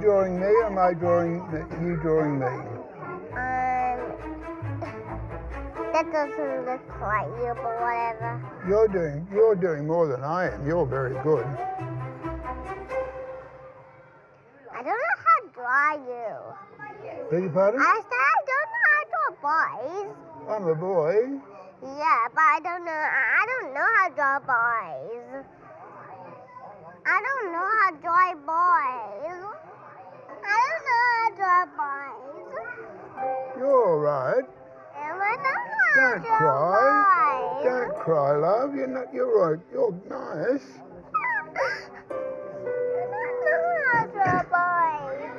drawing me or am I drawing you drawing me? Um, that doesn't look like you, but whatever. You're doing you're doing more than I am. You're very good. I don't know how to draw you. Beg your pardon? I said I don't know how to draw boys. I'm a boy. Yeah, but I don't know. I I don't know how to draw boys. I don't know how to draw boys. Right. Don't know how Don't to draw cry. Don't cry, love. You're not. You're right. You're nice. Don't know how to draw boys.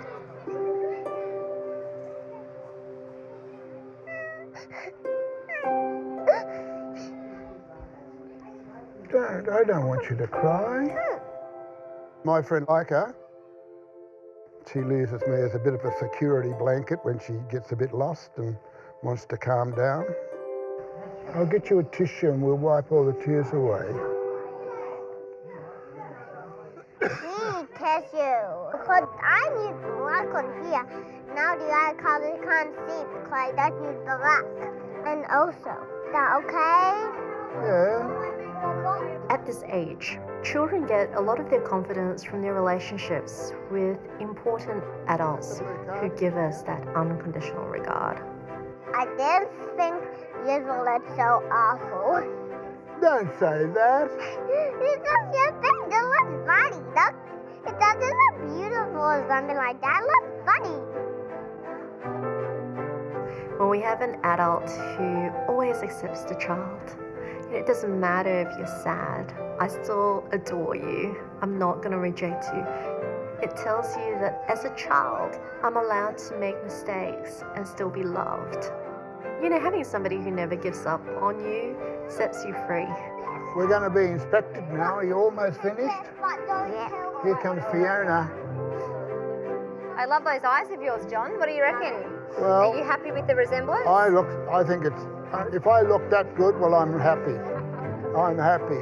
Don't. I don't want you to cry. My friend Leica, she uses me as a bit of a security blanket when she gets a bit lost and wants to calm down. I'll get you a tissue and we'll wipe all the tears away. need tissue. Because I need black on here. Now the eye color can't see because that needs black. And also, that okay? Yeah. At this age, children get a lot of their confidence from their relationships with important adults who give us that unconditional regard. I didn't think yours look so awful. Don't say that. It's just your face. It looks funny. Look, it doesn't look beautiful or something like that. It looks funny. When we have an adult who always accepts the child, it doesn't matter if you're sad, I still adore you. I'm not going to reject you. It tells you that as a child, I'm allowed to make mistakes and still be loved. You know, having somebody who never gives up on you sets you free. We're going to be inspected now. Are you almost finished? Yeah. Here comes Fiona. I love those eyes of yours, John. What do you reckon? Well, Are you happy with the resemblance? I look. I think it's. uh, If I look that good, well, I'm happy. I'm happy.